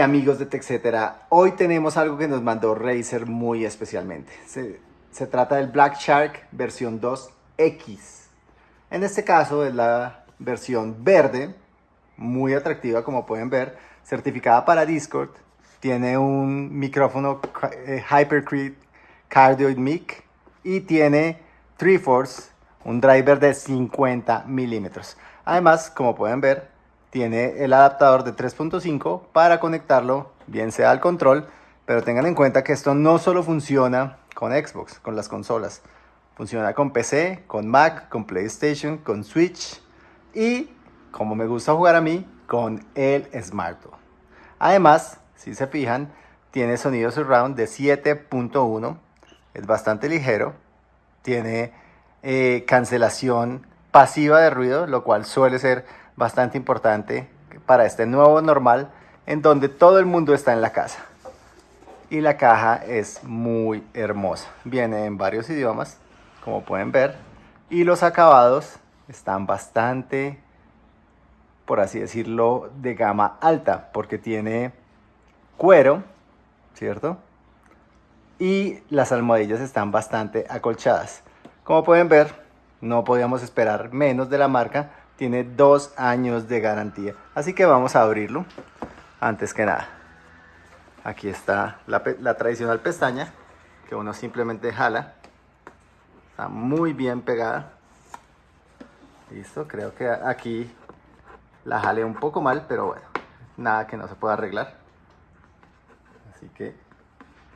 Amigos de TechCetera, hoy tenemos algo que nos mandó Razer muy especialmente. Se, se, trata del Black Shark versión 2X. En este caso es la versión verde, muy atractiva como pueden ver, certificada para Discord. Tiene un micrófono eh, Cardioid Mic y tiene Triforce, un driver de 50 milímetros. Además, como pueden ver, tiene el adaptador de 3.5 para conectarlo, bien sea al control, pero tengan en cuenta que esto no solo funciona con Xbox, con las consolas. Funciona con PC, con Mac, con PlayStation, con Switch y, como me gusta jugar a mí, con el smartphone. Además, si se fijan, tiene sonido surround de 7.1, es bastante ligero, tiene eh, cancelación pasiva de ruido, lo cual suele ser bastante importante para este nuevo normal en donde todo el mundo está en la casa. Y la caja es muy hermosa. Viene en varios idiomas, como pueden ver. Y los acabados están bastante, por así decirlo, de gama alta. Porque tiene cuero, ¿cierto? Y las almohadillas están bastante acolchadas. Como pueden ver, no podíamos esperar menos de la marca tiene dos años de garantía. Así que vamos a abrirlo antes que nada. Aquí está la, tradicional pestaña que uno simplemente jala. Está muy bien pegada. Listo, creo que aquí la jale un poco mal, pero bueno, nada que no se pueda arreglar. Así que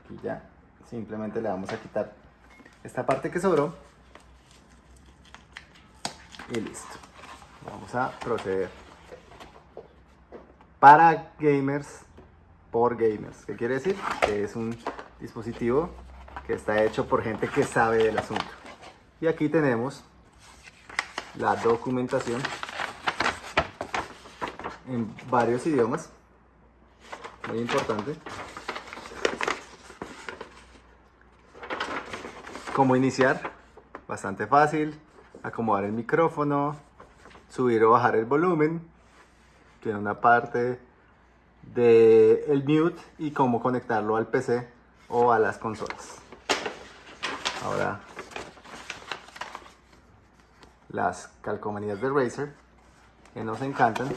aquí ya simplemente le vamos a quitar esta parte que sobró. Y listo. Vamos a proceder. Para gamers, por gamers. ¿Qué quiere decir? Que es un dispositivo que está hecho por gente que sabe del asunto. Y aquí tenemos la documentación en varios idiomas. Muy importante. Cómo iniciar. Bastante fácil. Acomodar el micrófono, subir o bajar el volumen. Tiene una parte de el mute y cómo conectarlo al PC o a las consolas. Ahora las calcomanías de Razer que nos encantan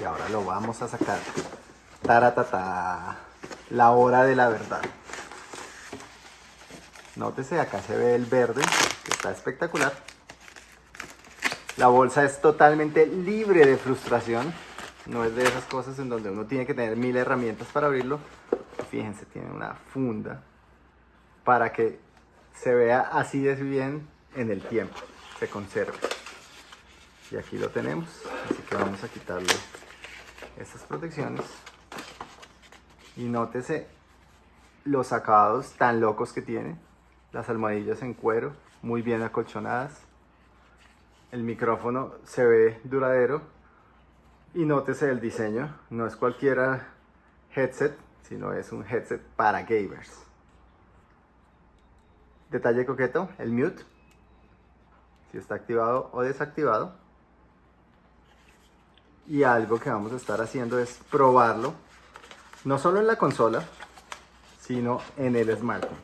y ahora lo vamos a sacar. Taratata, la hora de la verdad. Nótese, acá se ve el verde, que está espectacular. La bolsa es totalmente libre de frustración. No es de esas cosas en donde uno tiene que tener mil herramientas para abrirlo. Fíjense, tiene una funda para que se vea así de bien en el tiempo, se conserve. Y aquí lo tenemos, así que vamos a quitarle estas protecciones. Y nótese los acabados tan locos que tiene. Las almohadillas en cuero, muy bien acolchonadas el micrófono se ve duradero y nótese el diseño, no es cualquiera headset, sino es un headset para gamers. Detalle coqueto, el mute, si está activado o desactivado. Y algo que vamos a estar haciendo es probarlo, no solo en la consola, sino en el smartphone.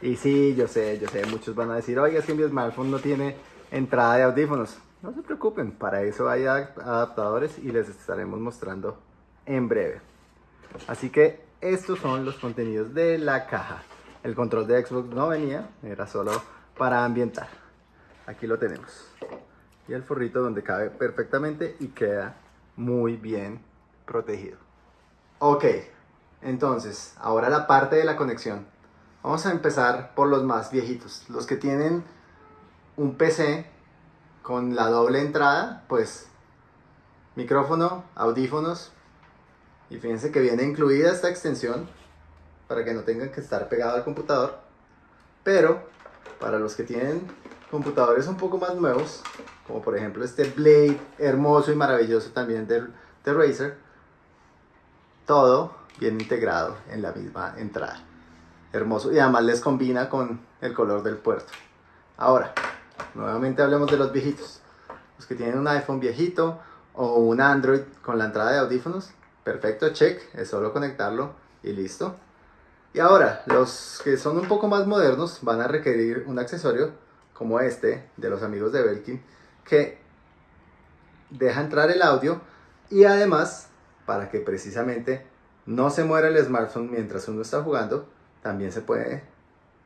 Y sí, yo sé, yo sé, muchos van a decir, oiga, es que mi smartphone no tiene entrada de audífonos. No se preocupen, para eso hay adaptadores y les estaremos mostrando en breve. Así que estos son los contenidos de la caja. El control de Xbox no venía, era solo para ambientar. Aquí lo tenemos. Y el forrito donde cabe perfectamente y queda muy bien protegido. Ok, entonces, ahora la parte de la conexión. Vamos a empezar por los más viejitos, los que tienen un PC con la doble entrada, pues micrófono, audífonos y fíjense que viene incluida esta extensión para que no tengan que estar pegado al computador. Pero para los que tienen computadores un poco más nuevos, como por ejemplo este Blade hermoso y maravilloso también de, de Razer, todo viene integrado en la misma entrada. Hermoso y además les combina con el color del puerto. Ahora, Nuevamente hablemos de los viejitos. Los que tienen un iPhone viejito o un Android con la entrada de audífonos, perfecto, check, es solo conectarlo y listo. Y ahora, los que son un poco más modernos van a requerir un accesorio como este de los amigos de Belkin que deja entrar el audio y además para que precisamente no se muera el smartphone mientras uno está jugando, también se puede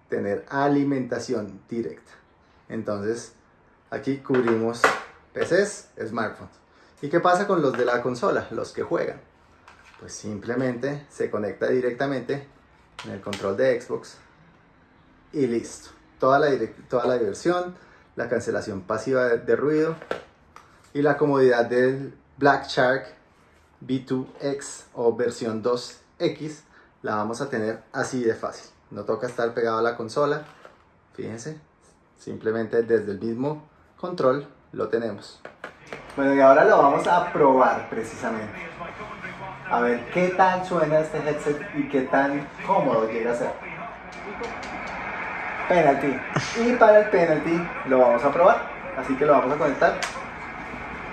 tener alimentación directa. Entonces, aquí cubrimos PCs, smartphones. ¿Y qué pasa con los de la consola, los que juegan? Pues simplemente se conecta directamente en el control de Xbox y listo. Toda la, toda la diversión, la cancelación pasiva de, ruido y la comodidad del Black Shark B2X o versión 2X la vamos a tener así de fácil. No toca estar pegado a la consola. Fíjense, simplemente desde el mismo control lo tenemos. Bueno, y ahora lo vamos a probar precisamente. A ver qué tal suena este headset y qué tan cómodo llega a ser. Penalty. Y para el penalty lo vamos a probar. Así que lo vamos a conectar.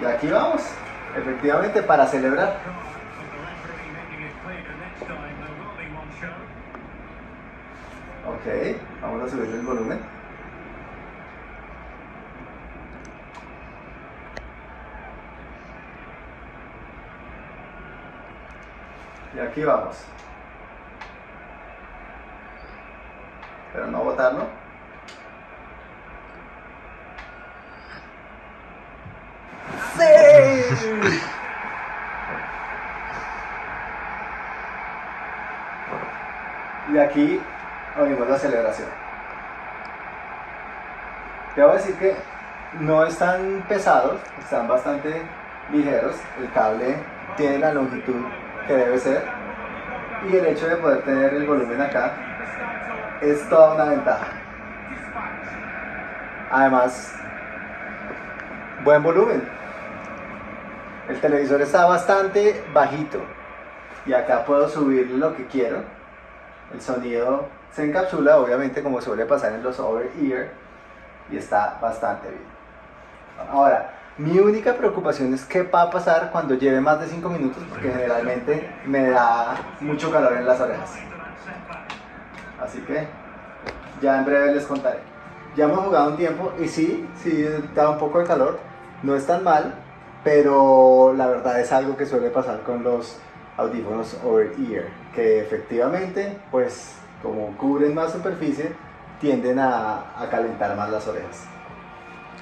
Y aquí vamos. Efectivamente, para celebrar. Ok, vamos a subir el volumen. Y aquí vamos. Pero no botarlo. ¡Sí! Y aquí oímos la celebración. Debo decir que no están pesados, están bastante ligeros. El cable tiene la longitud que debe ser. Y el hecho de poder tener el volumen acá es toda una ventaja. Además, buen volumen. El televisor está bastante bajito y acá puedo subir lo que quiero. El sonido se encapsula, obviamente, como suele pasar en los over-ear y está bastante bien. Ahora, mi única preocupación es qué va a pasar cuando lleve más de 5 minutos, porque generalmente me da mucho calor en las orejas. Así que ya en breve les contaré. Ya hemos jugado un tiempo y sí, sí da un poco de calor, no es tan mal, pero la verdad es algo que suele pasar con los audífonos over ear, que efectivamente, pues como cubren más superficie, tienden a, a calentar más las orejas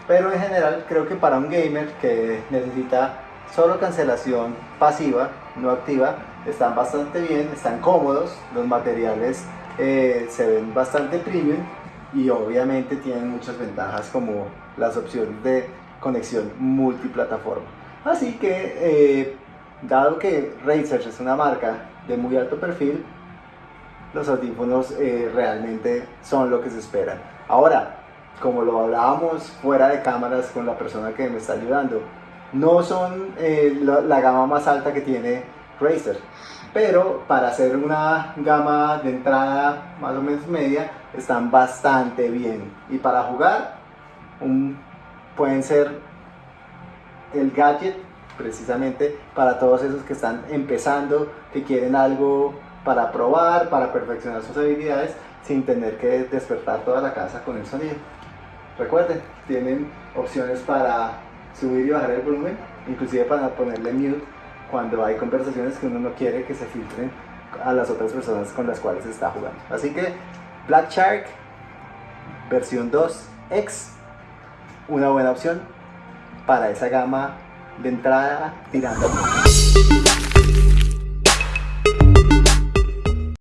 pero en general creo que para un gamer que necesita solo cancelación pasiva, no activa, están bastante bien, están cómodos, los materiales eh, se ven bastante premium y obviamente tienen muchas ventajas como las opciones de conexión multiplataforma. Así que, eh, dado que Razer es una marca de muy alto perfil, los audífonos eh, realmente son lo que se espera. Ahora, como lo hablábamos fuera de cámaras con la persona que me está ayudando, no son eh, la, gama más alta que tiene Razer, pero para hacer una gama de entrada más o menos media, están bastante bien. Y para jugar, pueden ser el gadget precisamente para todos esos que están empezando, que quieren algo para probar, para perfeccionar sus habilidades, sin tener que despertar toda la casa con el sonido. Recuerden, tienen opciones para subir y bajar el volumen, inclusive para ponerle mute cuando hay conversaciones que uno no quiere que se filtren a las otras personas con las cuales está jugando. Así que Black Shark versión 2X, una buena opción para esa gama de entrada tirando.